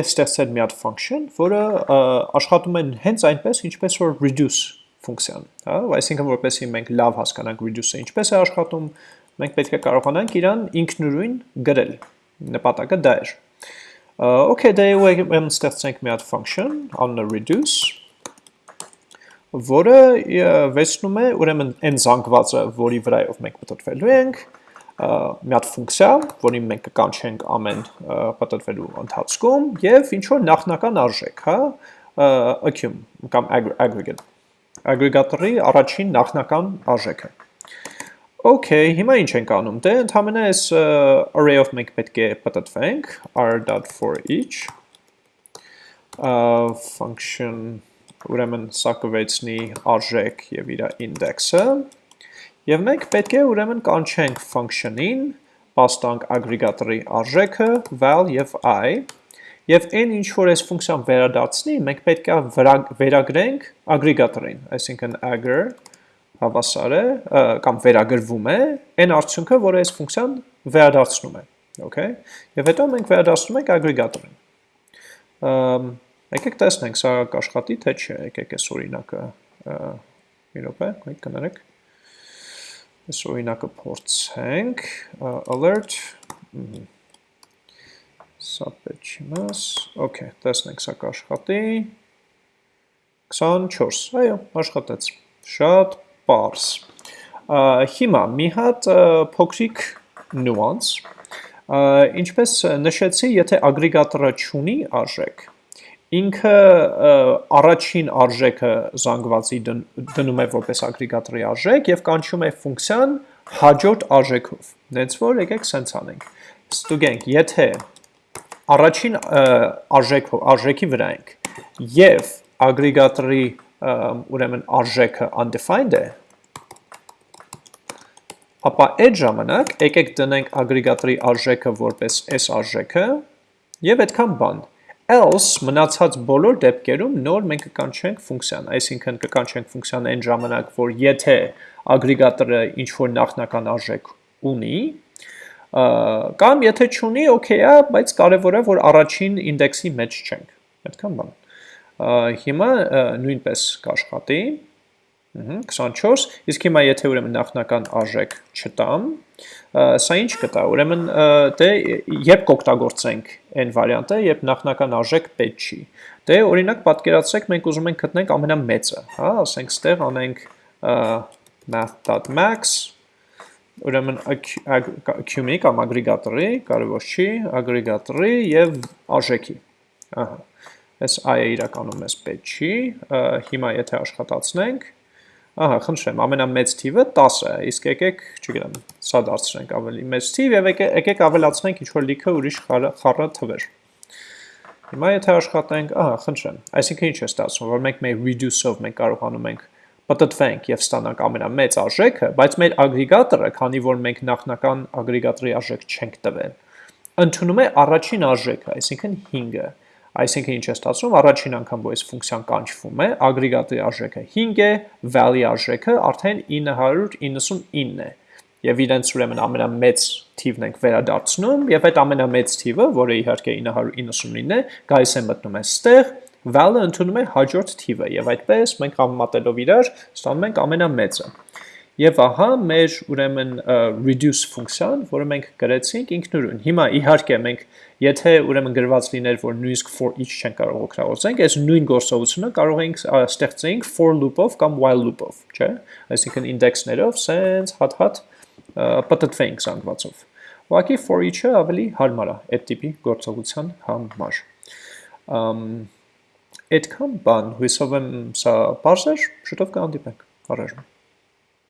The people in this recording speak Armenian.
ստեղծել մի հատ function, որը աշխատում է հենց այնպես, ինչպես որ reduce ֆունկցիան, հա, այսինքն որպեսզի մենք լավ հասկանանք reduce-ը ինչպես է աշխատում, մենք պետք է կարողանանք իրան ինքնուրույն գրել։ Նպատակը դա էր։ Okay, դե ուրեմն ստեղծենք մի հատ function, անունը reduce, որը վերցնում է ուրեմն այն զանգվածը, որի վրայով մենք պատտվելու ենք, մի հատ ֆունկցիա, որին մենք կկանչենք ամեն պատտվելու ընթացքում եւ ինչ որ նախնական արժեք, հա, accum կամ aggregate ագրեգատորի առաջին նախնական արժեքը։ Okay, հիմա ինչ ենք անում։ Դե ընդհանրապես այս array-ով մենք պետք է պատտվենք r.for_each function ուրեմն սա կվեցնի արժեք եւ իր ինդեքսը եւ մենք պետք է ուրեմն կանչենք function-ին պաստանք ագրեգատորի արժեքը val եւ i Եվ այն ինչ որ այս ֆունկցիան վերադարձնի, մենք պետք է վերագրենք ագրեգատորին, այսինքն agr հավասար է կամ վերագրվում է այն արդյունքը, որը այս ֆունկցիան վերադարձնում է, okay? Եվ հետո մենք վերադարձնում ենք ագրեգատորին։ Եկեք տեսնենք սա կաշխատի թե չէ, եկեք այս օրինակը մի րոպե, այդ կներեք։ Այս օրինակը փորձենք, alert, Սա պետք չի մաս, okay, տեսնենք սա կաշխատի, 24, այո, աշխատեց, շատ պարս, հիմա մի հատ փոքրիկ նուանց, ինչպես նշեցի, եթե ագրիգատորը չունի արժեք, ինքը առաջին արժեքը զանգվածի դնում է որպես ագրիգատորի արժեք և կանչում է ֆունկցիան հաջորդ արժեքով, նենց որ եկեք սենց անենք, ստուգենք, եթե առաջին արժեքով, արժեքի վրա ենք եւ ագրեգատորի ուրեմն արժեքը undefined է, ապա այդ ժամանակ եկեք դնենք ագրեգատորի արժեքը որպես այս արժեքը եւ այդքան բան։ Else մնացած բոլոր դեպքերում նոր մենք կկանչենք ֆունկցիան, այսինքն կկանչենք ֆունկցիան այն ժամանակ, որ եթե ագրեգատորը ինչ որ նախնական արժեք ունի, կամ եթե չունի, օքեյ է, բայց կարևոր է, որ առաջին ինդեքսի մեջ չենք։ Այդքան բան։ Հիմա նույնպես կաշխատի։ 24, իսկ հիմա եթե ուրեմն նախնական արժեք չտամ, սա ինչ կտա, ուրեմն դե երբ կօգտագործենք այն վարիանտը, երբ նախնական արժեք պետք չի։ Դե օրինակ պատկերացրեք մենք ուզում ենք գտնենք ամենամեծը, հա, ասենք ստեղ անենք math.max ուրեմն accum-ի կամ ագրեգատորի, կարևոր չի, ագրեգատորի եւ արժեքի։ Ահա։ Այս i-ը իրականում էս պետք չի, հիմա եթե աշխատացնենք, ահա, խնդրեմ, ամենամեծ թիվը 10 է, իսկ եկեք, չգիտեմ, սա դարձնենք ավելի մեծ թիվ եւ եկեք ավելացնենք ինչ որ լիքը ուրիշ խառը թվեր։ Հիմա եթե աշխատենք, ահա, խնդրեմ, այսինքն ինչ է ստացվում, որ մենք մեր reduce-ով մենք կարողանում ենք պտտվենք եւ ստանանք ամենամեծ արժեքը, բայց մեր ագրեգատորը, քանի որ մենք նախնական ագրեգատորի արժեք չենք տվել, ընդունում է առաջին արժեքը, այսինքն 5-ը։ Այսինքն ինչ է ստացվում, առաջին անգամ որ այս ֆունկցիան կանչվում է, ագրեգատորի արժեքը 5 է, value արժեքը արդեն 999 է։ Եվ իրենց ուրեմն ամենամեծ թիվն ենք վերադարձնում, եւ այդ ամենամեծ թիվը, որը իհարկե 999 է, գայս է մտնում է ստեղ val-ը ընդունում է հաջորդ թիվը եւ այդպես մենք համեմատելով իրար ստանում ենք ամենամեծը։ Եվ ահա մեր ուրեմն reduce ֆունկցիան, որը մենք գրեցինք ինքնուրույն։ Հիմա իհարկե մենք եթե ուրեմն գրված լիներ, որ նույնիսկ for each չեն կարող օգտագործենք, այս նույն գործողությունը կարող ենք ստեղծենք for loop-ով կամ while loop-ով, չէ՞։ Այսինքն ինդեքսներով sense հատ-հատ պատտվենք զանգվածով։ Ուղղակի for each-ը ավելի հարմար է այդ տիպի գործողության համար։ Ամ Այդքան բան, հույսով եմ սա պարզ էր, շուտով կհանդիպենք, առայժմ։